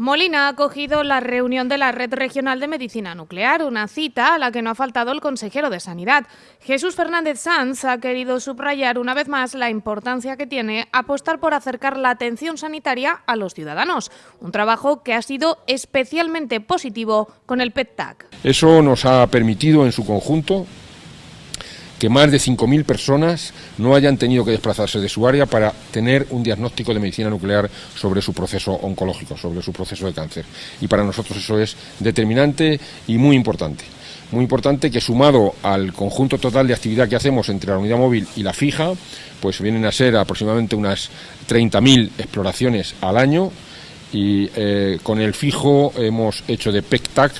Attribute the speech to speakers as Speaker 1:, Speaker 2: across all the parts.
Speaker 1: Molina ha acogido la reunión de la Red Regional de Medicina Nuclear, una cita a la que no ha faltado el consejero de Sanidad. Jesús Fernández Sanz ha querido subrayar una vez más la importancia que tiene apostar por acercar la atención sanitaria a los ciudadanos, un trabajo que ha sido especialmente positivo con el PET-TAC.
Speaker 2: Eso nos ha permitido en su conjunto que más de 5.000 personas no hayan tenido que desplazarse de su área para tener un diagnóstico de medicina nuclear sobre su proceso oncológico, sobre su proceso de cáncer. Y para nosotros eso es determinante y muy importante. Muy importante que sumado al conjunto total de actividad que hacemos entre la unidad móvil y la fija, pues vienen a ser aproximadamente unas 30.000 exploraciones al año y eh, con el fijo hemos hecho de PECTAC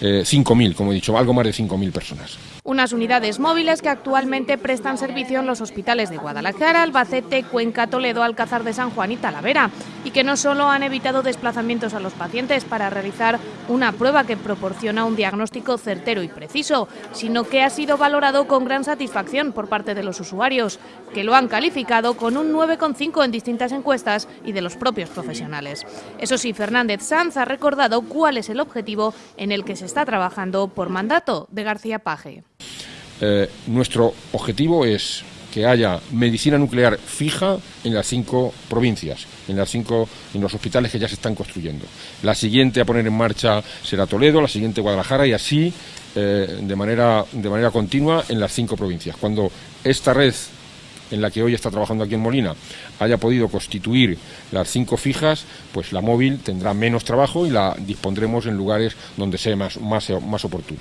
Speaker 2: eh, 5.000, como he dicho, algo más de 5.000 personas
Speaker 1: unas unidades móviles que actualmente prestan servicio en los hospitales de Guadalajara, Albacete, Cuenca, Toledo, Alcázar de San Juan y Talavera, y que no solo han evitado desplazamientos a los pacientes para realizar una prueba que proporciona un diagnóstico certero y preciso, sino que ha sido valorado con gran satisfacción por parte de los usuarios, que lo han calificado con un 9,5 en distintas encuestas y de los propios profesionales. Eso sí, Fernández Sanz ha recordado cuál es el objetivo en el que se está trabajando por mandato de García Paje.
Speaker 2: Eh, nuestro objetivo es que haya medicina nuclear fija en las cinco provincias, en las cinco, en los hospitales que ya se están construyendo. La siguiente a poner en marcha será Toledo, la siguiente Guadalajara y así eh, de manera de manera continua en las cinco provincias. Cuando esta red en la que hoy está trabajando aquí en Molina haya podido constituir las cinco fijas, pues la móvil tendrá menos trabajo y la dispondremos en lugares donde sea más, más oportuno.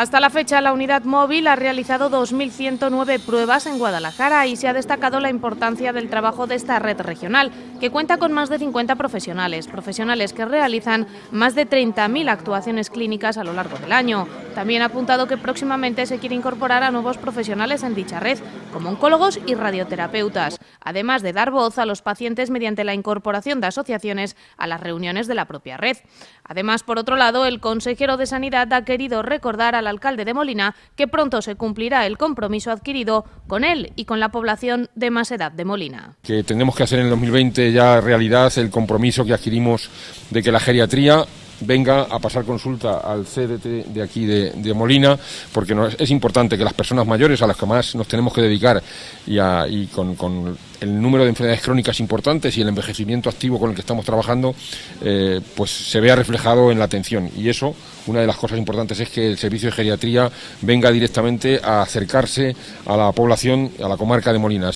Speaker 1: Hasta la fecha, la unidad móvil ha realizado 2.109 pruebas en Guadalajara y se ha destacado la importancia del trabajo de esta red regional, que cuenta con más de 50 profesionales, profesionales que realizan más de 30.000 actuaciones clínicas a lo largo del año. También ha apuntado que próximamente se quiere incorporar a nuevos profesionales en dicha red, como oncólogos y radioterapeutas, además de dar voz a los pacientes mediante la incorporación de asociaciones a las reuniones de la propia red. Además, por otro lado, el consejero de Sanidad ha querido recordar a la alcalde de Molina que pronto se cumplirá el compromiso adquirido con él y con la población de más edad de Molina.
Speaker 2: Que tenemos que hacer en el 2020 ya realidad el compromiso que adquirimos de que la geriatría venga a pasar consulta al CDT de aquí de, Molina, porque es importante que las personas mayores a las que más nos tenemos que dedicar y, con, el número de enfermedades crónicas importantes y el envejecimiento activo con el que estamos trabajando, eh, pues se vea reflejado en la atención. Y eso, una de las cosas importantes es que el servicio de geriatría venga directamente a acercarse a la población, a la comarca de Molina.